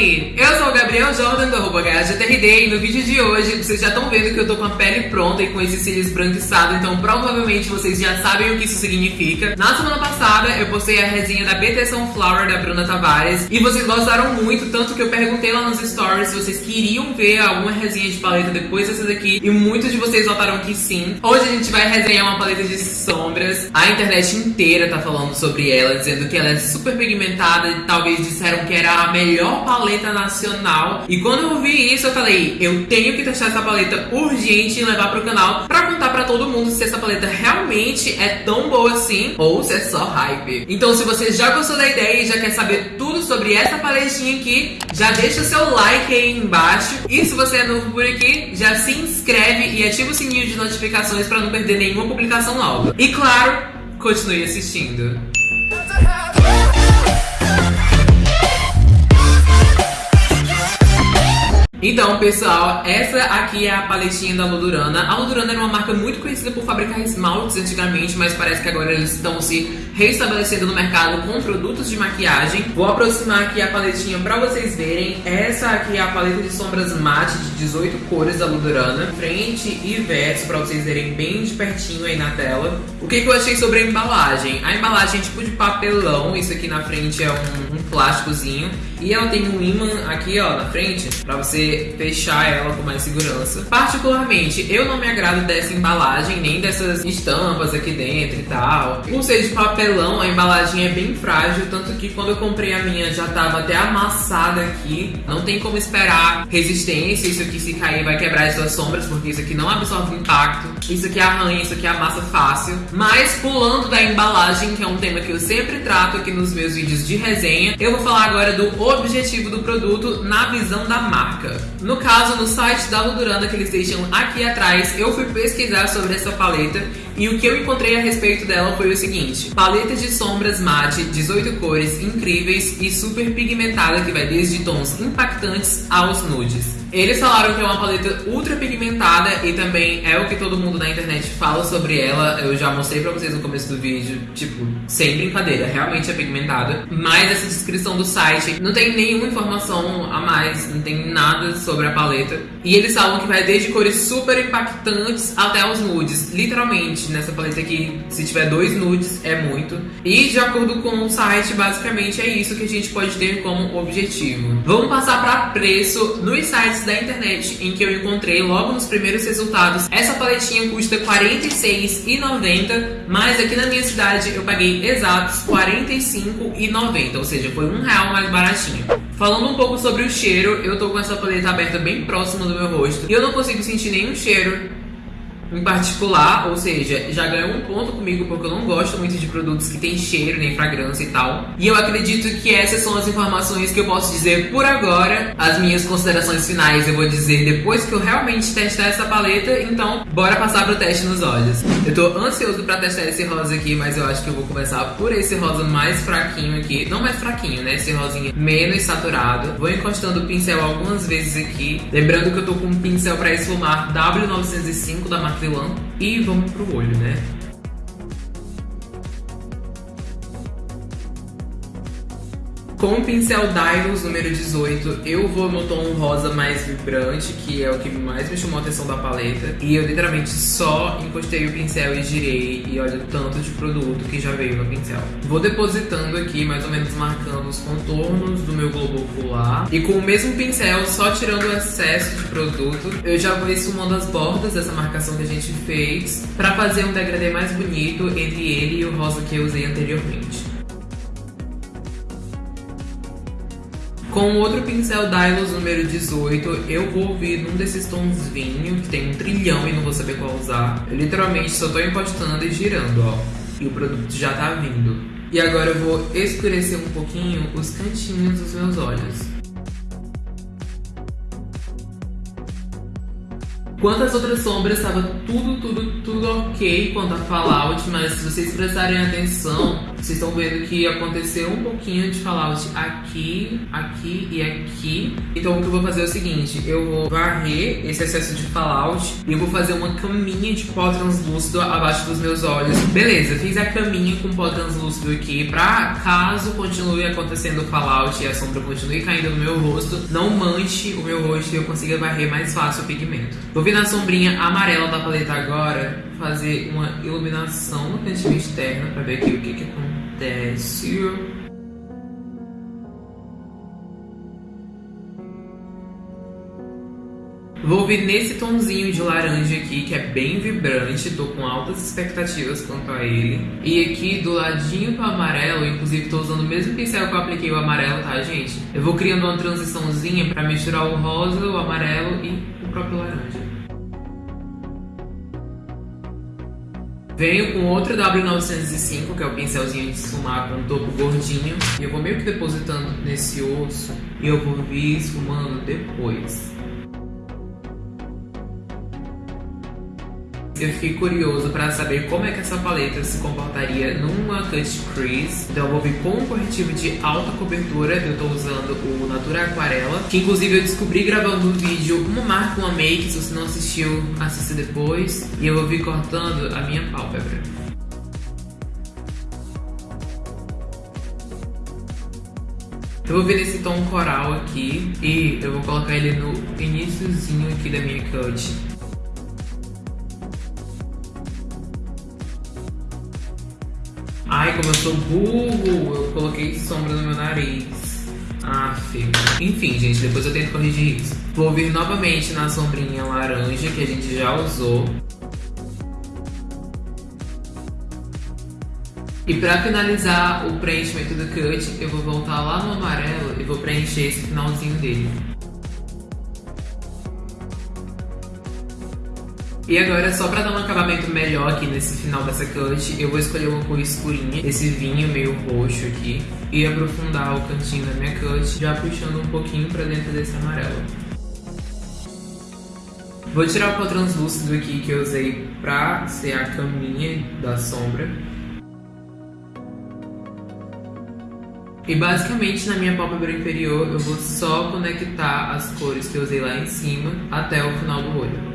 Eu sou o Gabriel Jordan do arroba HGTRD e no vídeo de hoje vocês já estão vendo que eu tô com a pele pronta e com esse cílios esbranquiçado, então provavelmente vocês já sabem o que isso significa. Na semana passada eu postei a resenha da BT Sunflower da Bruna Tavares e vocês gostaram muito, tanto que eu perguntei lá nos stories se vocês queriam ver alguma resenha de paleta depois dessa daqui e muitos de vocês votaram que sim. Hoje a gente vai resenhar uma paleta de sombras. A internet inteira tá falando sobre ela, dizendo que ela é super pigmentada e talvez disseram que era a melhor paleta nacional. E quando eu vi isso, eu falei, eu tenho que testar essa paleta urgente e levar pro canal pra contar pra todo mundo se essa paleta realmente é tão boa assim ou se é só hype. Então se você já gostou da ideia e já quer saber tudo sobre essa paletinha aqui, já deixa o seu like aí embaixo. E se você é novo por aqui, já se inscreve e ativa o sininho de notificações pra não perder nenhuma publicação nova. E claro, continue assistindo. Então, pessoal, essa aqui é a paletinha da Ludurana. A Ludurana era uma marca muito conhecida por fabricar esmaltes antigamente, mas parece que agora eles estão se reestabelecendo no mercado com produtos de maquiagem. Vou aproximar aqui a paletinha pra vocês verem. Essa aqui é a paleta de sombras mate de 18 cores da Ludurana. Frente e verso, pra vocês verem bem de pertinho aí na tela. O que, que eu achei sobre a embalagem? A embalagem é tipo de papelão, isso aqui na frente é um, um plásticozinho. E ela tem um imã aqui, ó, na frente, pra você fechar ela com mais segurança. Particularmente, eu não me agrado dessa embalagem, nem dessas estampas aqui dentro e tal. Por ser de papelão, a embalagem é bem frágil, tanto que quando eu comprei a minha já tava até amassada aqui. Não tem como esperar resistência, isso aqui se cair vai quebrar as suas sombras, porque isso aqui não absorve impacto. Isso aqui arranha, isso aqui amassa fácil. Mas pulando da embalagem, que é um tema que eu sempre trato aqui nos meus vídeos de resenha, eu vou falar agora do objetivo do produto na visão da marca. No caso, no site da Ludurana que eles deixam aqui atrás, eu fui pesquisar sobre essa paleta e o que eu encontrei a respeito dela foi o seguinte: paleta de sombras mate, 18 cores incríveis e super pigmentada que vai desde tons impactantes aos nudes. Eles falaram que é uma paleta ultra pigmentada e também é o que todo mundo na internet fala sobre ela. Eu já mostrei pra vocês no começo do vídeo, tipo, sem brincadeira, realmente é pigmentada. Mas essa descrição do site não tem nenhuma informação a mais, não tem nada sobre a paleta. E eles falam que vai desde cores super impactantes até os nudes. Literalmente, nessa paleta aqui, se tiver dois nudes, é muito. E de acordo com o site, basicamente é isso que a gente pode ter como objetivo. Vamos passar pra preço nos sites sites da internet em que eu encontrei logo nos primeiros resultados. Essa paletinha custa R$ 46,90, mas aqui na minha cidade eu paguei exatos R$ 45,90, ou seja, foi um real mais baratinho. Falando um pouco sobre o cheiro, eu tô com essa paleta aberta bem próxima do meu rosto e eu não consigo sentir nenhum cheiro em particular, ou seja, já ganhou um ponto comigo porque eu não gosto muito de produtos que tem cheiro, nem fragrância e tal. E eu acredito que essas são as informações que eu posso dizer por agora. As minhas considerações finais eu vou dizer depois que eu realmente testar essa paleta, então bora passar pro teste nos olhos. Eu tô ansioso pra testar esse rosa aqui, mas eu acho que eu vou começar por esse rosa mais fraquinho aqui. Não mais fraquinho, né? Esse rosinha menos saturado. Vou encostando o pincel algumas vezes aqui. Lembrando que eu tô com um pincel pra esfumar W905 da marca e vamos pro olho, né? Com o pincel Dylos número 18, eu vou no tom rosa mais vibrante, que é o que mais me chamou a atenção da paleta. E eu literalmente só encostei o pincel e girei, e olha o tanto de produto que já veio no pincel. Vou depositando aqui, mais ou menos marcando os contornos do meu globo ocular. E com o mesmo pincel, só tirando o excesso de produto, eu já vou esfumando as bordas dessa marcação que a gente fez, pra fazer um degradê mais bonito entre ele e o rosa que eu usei anteriormente. Com outro pincel Dylos número 18, eu vou vir num desses tons vinho, que tem um trilhão e não vou saber qual usar. Eu literalmente só tô encostando e girando, ó. E o produto já tá vindo. E agora eu vou escurecer um pouquinho os cantinhos dos meus olhos. Quanto às outras sombras, estava tudo, tudo, tudo ok quanto a Fallout, mas se vocês prestarem atenção, Vocês estão vendo que aconteceu um pouquinho de fallout aqui, aqui e aqui. Então o que eu vou fazer é o seguinte, eu vou varrer esse excesso de fallout e eu vou fazer uma caminha de pó translúcido abaixo dos meus olhos. Beleza, fiz a caminha com pó translúcido aqui pra caso continue acontecendo fallout e a sombra continue caindo no meu rosto, não manche o meu rosto e eu consiga varrer mais fácil o pigmento. Vou vir na sombrinha amarela da paleta agora, fazer uma iluminação no cantinho externo pra ver aqui o que que acontece. Vou vir nesse tomzinho de laranja aqui, que é bem vibrante, tô com altas expectativas quanto a ele. E aqui do ladinho pro amarelo, inclusive tô usando o mesmo pincel que eu apliquei o amarelo, tá gente? Eu vou criando uma transiçãozinha pra misturar o rosa, o amarelo e o próprio laranja. Venho com outro W905, que é o pincelzinho de esfumar com topo gordinho. E eu vou meio que depositando nesse osso e eu vou vir esfumando depois. Eu fiquei curioso para saber como é que essa paleta se comportaria numa cut crease. Então eu vou vir com um corretivo de alta cobertura. Eu tô usando o Natura Aquarela, que inclusive eu descobri gravando um vídeo uma marca, uma make. Se você não assistiu, assista depois. E eu vou vir cortando a minha pálpebra. Eu vou vir nesse tom coral aqui e eu vou colocar ele no iníciozinho aqui da minha cut. Ai, como eu sou burro, eu coloquei sombra no meu nariz. Aff. Enfim, gente, depois eu tento corrigir isso. Vou vir novamente na sombrinha laranja que a gente já usou. E pra finalizar o preenchimento do cut, eu vou voltar lá no amarelo e vou preencher esse finalzinho dele. E agora, só pra dar um acabamento melhor aqui nesse final dessa cut, eu vou escolher uma cor escurinha, esse vinho meio roxo aqui, e aprofundar o cantinho da minha cut, já puxando um pouquinho pra dentro desse amarelo. Vou tirar o pó translúcido aqui que eu usei pra ser a caminha da sombra. E basicamente na minha pálpebra inferior eu vou só conectar as cores que eu usei lá em cima até o final do olho.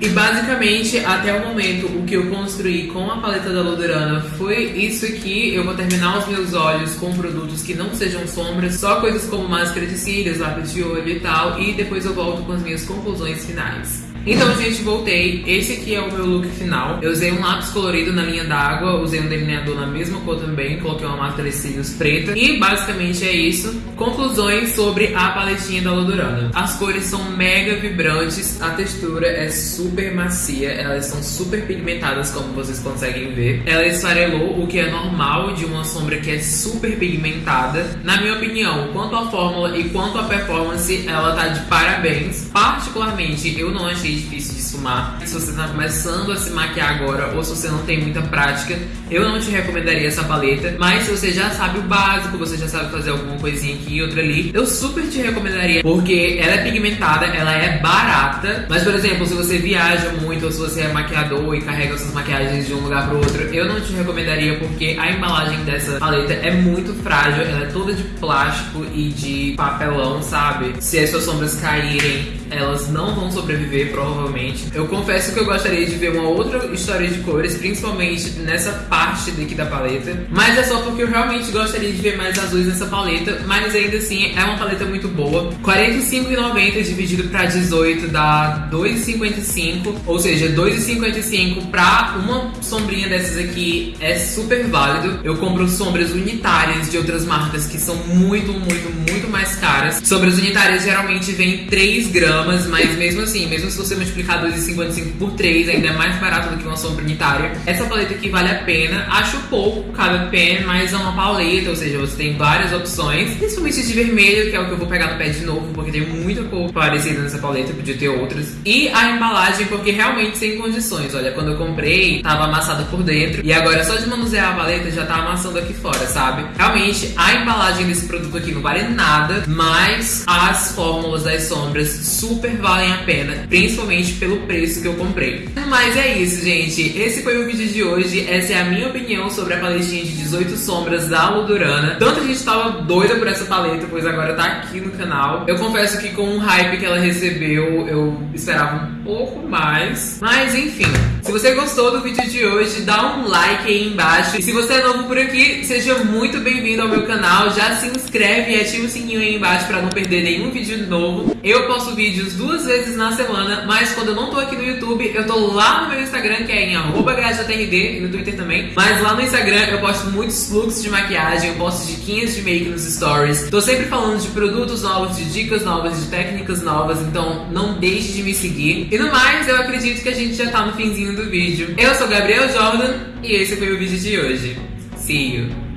E basicamente, até o momento, o que eu construí com a paleta da Lodurana foi isso aqui. Eu vou terminar os meus olhos com produtos que não sejam sombras, só coisas como máscara de cílios, lápis de olho e tal. E depois eu volto com as minhas conclusões finais. Então, gente, voltei. Esse aqui é o meu look final. Eu usei um lápis colorido na linha d'água, usei um delineador na mesma cor também, coloquei uma máscara de cílios preta. E basicamente é isso. Conclusões sobre a paletinha da Lodurana. As cores são mega vibrantes, a textura é super macia, elas são super pigmentadas, como vocês conseguem ver. Ela esfarelou, o que é normal de uma sombra que é super pigmentada. Na minha opinião, quanto à fórmula e quanto à performance, ela tá de parabéns. Particularmente, eu não achei difícil de esfumar. Se você tá começando a se maquiar agora ou se você não tem muita prática, eu não te recomendaria essa paleta. Mas se você já sabe o básico, você já sabe fazer alguma coisinha aqui e outra ali, eu super te recomendaria, porque ela é pigmentada, ela é barata. Mas, por exemplo, se você viaja muito ou se você é maquiador e carrega suas maquiagens de um lugar pro outro, eu não te recomendaria porque a embalagem dessa paleta é muito frágil, ela é toda de plástico e de papelão, sabe? Se as suas sombras caírem, elas não vão sobreviver, provavelmente. Eu confesso que eu gostaria de ver uma outra história de cores, principalmente nessa parte daqui da paleta. Mas é só porque eu realmente gostaria de ver mais azuis nessa paleta. Mas ainda assim, é uma paleta muito boa. R$ 45,90 dividido para 18 dá 2,55. Ou seja, 2,55 para uma sombrinha dessas aqui é super válido. Eu compro sombras unitárias de outras marcas que são muito, muito, muito mais caras. Sombras unitárias geralmente vêm 3 gramas gramas, mas mesmo assim, mesmo se você multiplicar 2,55 por 3, ainda é mais barato do que uma sombra unitária. Essa paleta aqui vale a pena, acho pouco cada pen, mas é uma paleta, ou seja, você tem várias opções, principalmente de vermelho, que é o que eu vou pegar no pé de novo, porque tem muita cor parecida nessa paleta, podia ter outras. E a embalagem, porque realmente tem condições. Olha, quando eu comprei, tava amassada por dentro, e agora só de manusear a paleta já tá amassando aqui fora, sabe? Realmente, a embalagem desse produto aqui não vale nada, mas as fórmulas das sombras super valem a pena, principalmente pelo preço que eu comprei. Mas é isso, gente. Esse foi o vídeo de hoje. Essa é a minha opinião sobre a paletinha de 18 sombras da Ludurana. A gente tava doida por essa paleta, pois agora tá aqui no canal. Eu confesso que com o hype que ela recebeu, eu esperava um pouco mais. Mas enfim, se você gostou do vídeo de hoje, dá um like aí embaixo. E se você é novo por aqui, seja muito bem-vindo ao meu canal. Já se inscreve e ativa o sininho aí embaixo para não perder nenhum vídeo novo. Eu posto vídeos duas vezes na semana, mas quando eu não tô aqui no YouTube, eu tô lá no meu Instagram, que é em GrajaTRD, e no Twitter também. Mas lá no Instagram eu posto muitos fluxos de maquiagem, eu posto diquinhas de make nos stories. Tô sempre falando de produtos novos, de dicas novas, de técnicas novas, então não deixe de me seguir. E no mais, eu acredito que a gente já tá no finzinho do vídeo. Eu sou Gabriel Jordan e esse foi o vídeo de hoje. See you!